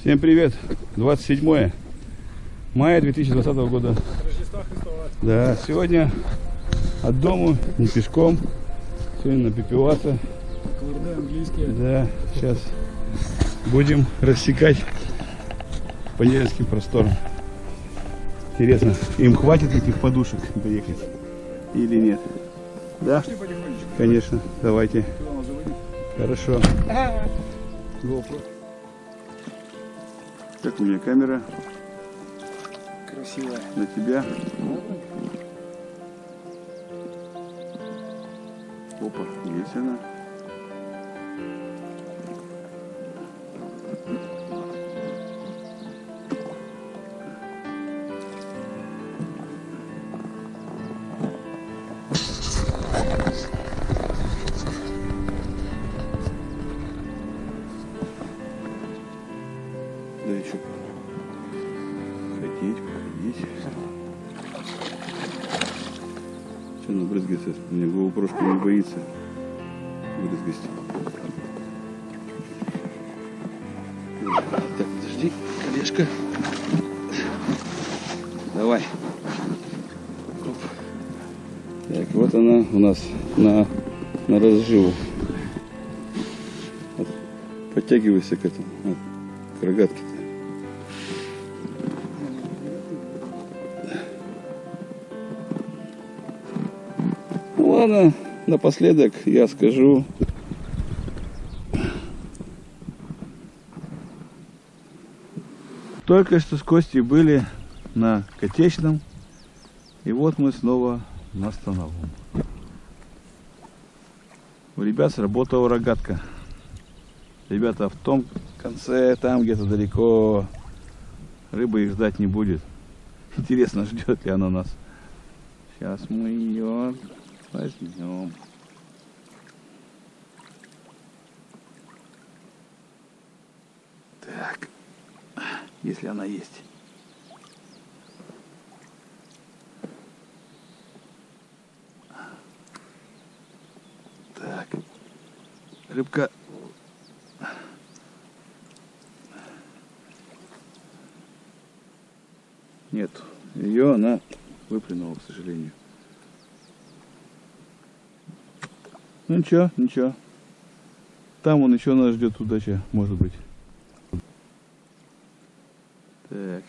Всем привет! 27 мая 2020 года. Да, сегодня от дому, не пешком. Сегодня. КВРД английские. Да, сейчас будем рассекать по Невельским просторам. Интересно, им хватит этих подушек доехать или нет? Да, конечно, давайте. Хорошо. GoPro. Как у меня камера Красивая. на тебя. Опа, есть она. Она брызгается? Мне GoPro не боится брызгать. Так, подожди, колешка. Давай. Оп. Так, вот она у нас на, на разживу. Вот. Подтягивайся к этому, вот, к рогатке-то. Ладно, напоследок я скажу. Только что с Костей были на Котечном, и вот мы снова на Становом. У ребят сработала рогатка. Ребята в том конце, там где-то далеко, рыба их ждать не будет. Интересно, ждет ли она нас. Сейчас мы ее возьмем. Так, если она есть. Так, рыбка. Нет, ее она выплюнула, к сожалению. Ну ничего, ничего. Там он еще нас ждет удача, может быть. Так.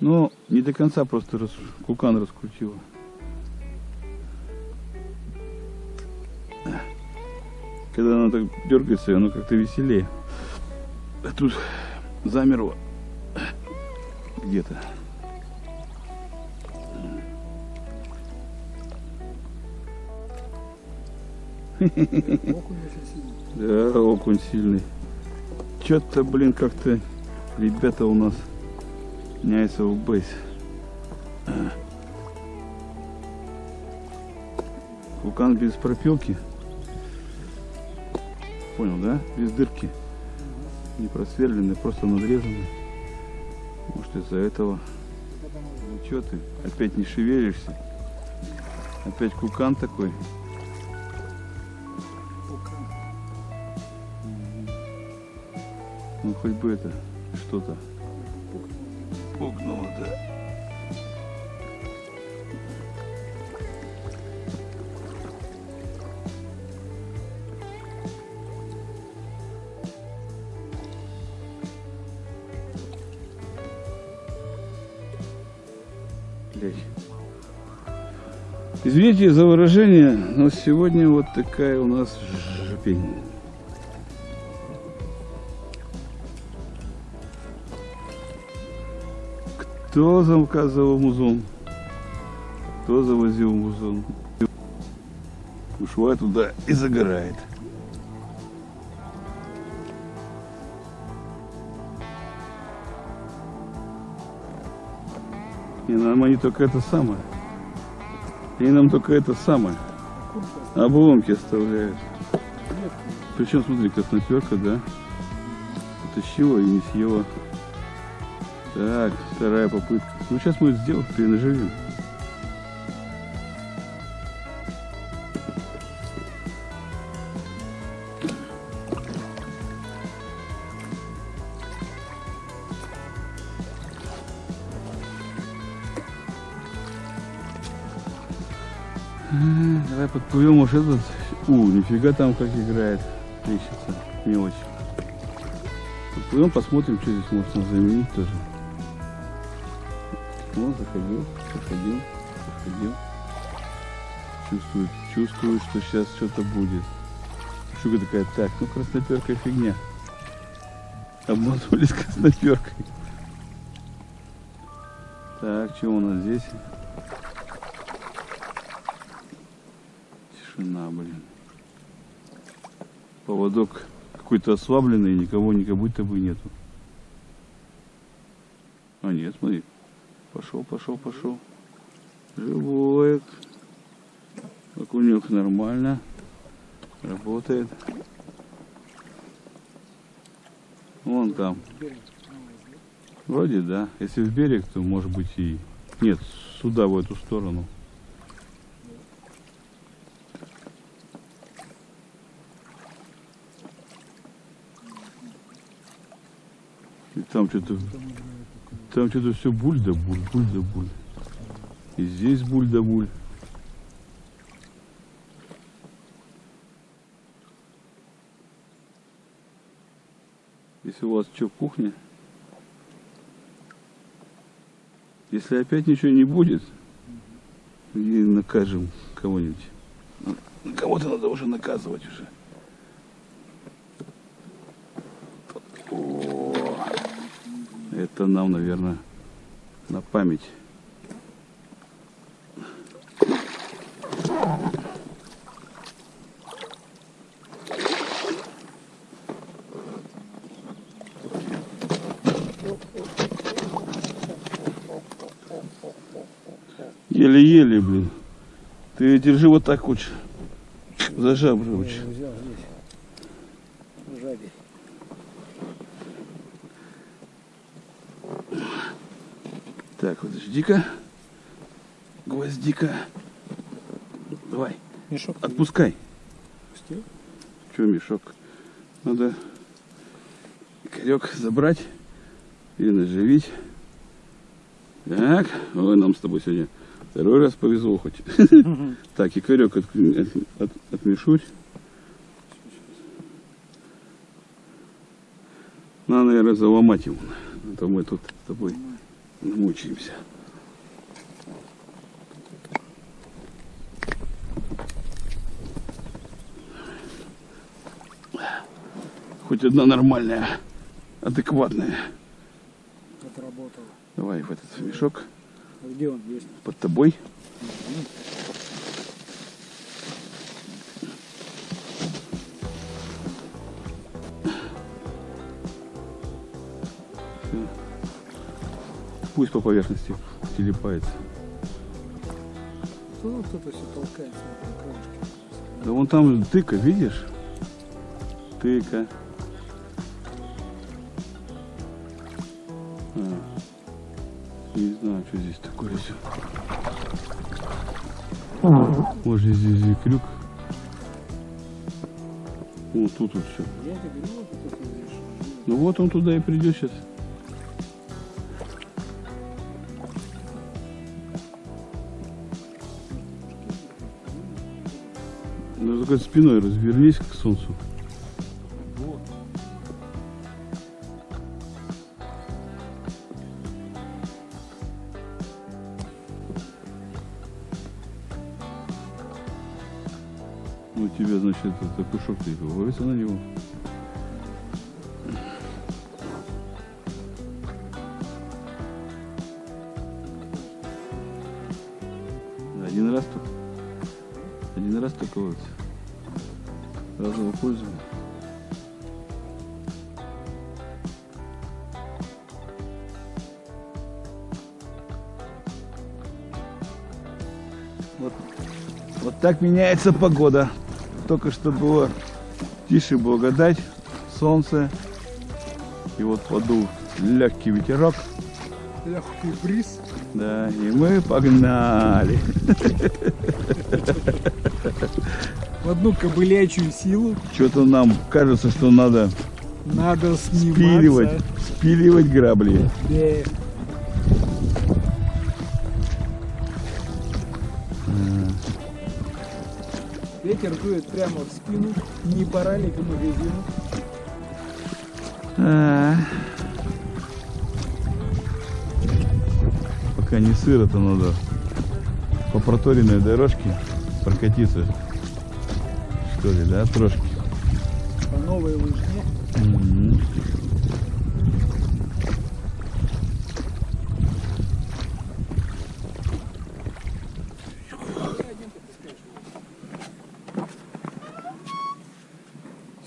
Ну, не до конца просто рас... кукан раскрутила. Когда она так дергается, оно как-то веселее. А тут замерло где-то. Окунь очень сильный. Да, окунь сильный. Че-то, блин, как-то ребята у нас меняются в бейс. Вулкан без пропилки. Понял, да? Без дырки. Не просверленный, просто надрезанный. Может из-за этого. Ну что ты? Опять не шевелишься? Опять кукан такой. Ну хоть бы это что-то пукнуло, да. Извините за выражение, но сегодня вот такая у нас жопень. Кто заказывал музон? Кто завозил музон? Ушла туда и загорает. И нам они только это самое. И нам только это самое. Обломки оставляют. Причем, смотри, красноперка, да? Потащила и не съела. Так, вторая попытка. Ну, сейчас мы это сделаем, перенаживем. Давай подплывем, уж этот... У, нифига там как играет трещица, мелочь. Подплывем, посмотрим, что здесь можно заменить тоже. Вот, заходил, заходил, заходил. Чувствую, чувствую, что сейчас что-то будет. Шуга такая, так, ну красноперка фигня. Обманулись красноперкой. Так, что у нас здесь? Тишина, блин. Поводок какой-то ослабленный, никого ни как будто бы нету. А нет, смотри. Пошел, пошел, пошел. Живой. Окунек нормально. Работает. Вон там. Вроде да. Если в берег, то может быть и... Нет, сюда, в эту сторону. И там что-то... Там что-то все буль да буль, буль да буль. И здесь буль да буль. Если у вас что, кухня? Если опять ничего не будет, и накажем кого-нибудь. Ну, Кого-то надо уже наказывать уже. Это нам, наверное, на память. Еле-еле, блин. Ты держи вот так лучше. За жабры Я лучше. его взял здесь. Сзади. Так, подожди-ка. Гвоздика. Давай, Мешок отпускай. пустил? Че мешок? Надо корек забрать и наживить. Так, ой, нам с тобой сегодня второй раз повезло хоть. Так, и корек от, от, от- отмешуть. Надо, наверное, заломать его. А то мы тут с тобой намучаемся. Хоть одна нормальная, адекватная. Отработал. Давай в этот мешок А где он есть? под тобой. Всё. Пусть по поверхности телепается. Тут кто-то все толкается на? Да вон там тыка, видишь? Тыка. А, не знаю, что здесь такое все. Может здесь и крюк. Вот тут вот все. Ну вот он туда и придет сейчас. Ну только спиной развернись к солнцу. Ну, у тебя, значит, это кушок ты ловится на него. Один раз только. Один раз только ловится. Разового пользования. Вот, вот так меняется погода. Только что было тише благодать, солнце. И вот подул легкий ветерок. Легкий бриз. Да, и мы погнали. В одну кобылячую силу Что-то нам кажется, что надо надо сниматься. спиливать, спиливать грабли. Да. Ветер дует прямо в спину. Не пора ли к магазину? А. Пока не сыро-то надо по проторенной дорожке прокатиться. Что ли, да, трошки? По новой лыжне. Мгм.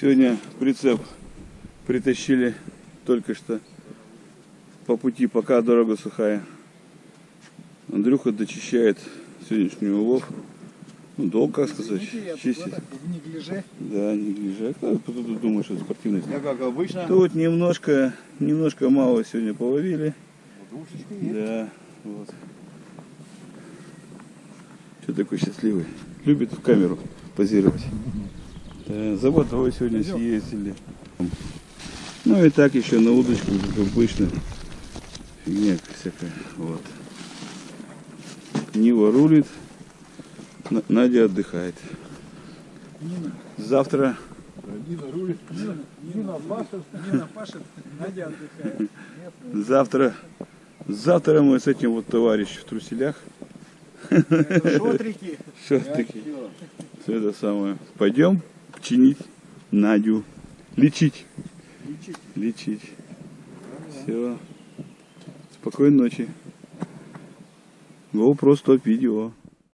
Сегодня прицеп притащили только что по пути, пока дорога сухая. Андрюха дочищает сегодняшний улов. Ну, долго, как сказать, Извините, я тут чистит. в неглиже. Да, не гляжу. А кто тут думает, что это спортивность? Я как обычно. Тут немножко, немножко мало сегодня половили. Двушечка есть. Да, вот. Что такой счастливый? Любит в камеру позировать. Да, за водой сегодня съездили. Ну и так еще на удочку, как обычно. Фигня всякая. Вот. Нива рулит. На- Надя отдыхает. Завтра Нина рулит. Нина пашет. Нина пашет. Надя отдыхает. Завтра, завтра мы с этим вот товарищем в труселях, Шотрики. все-таки, все это самое, пойдем чинить Надю, лечить, Лечить. лечить. Все. Спокойной ночи. GoPro стоп видео.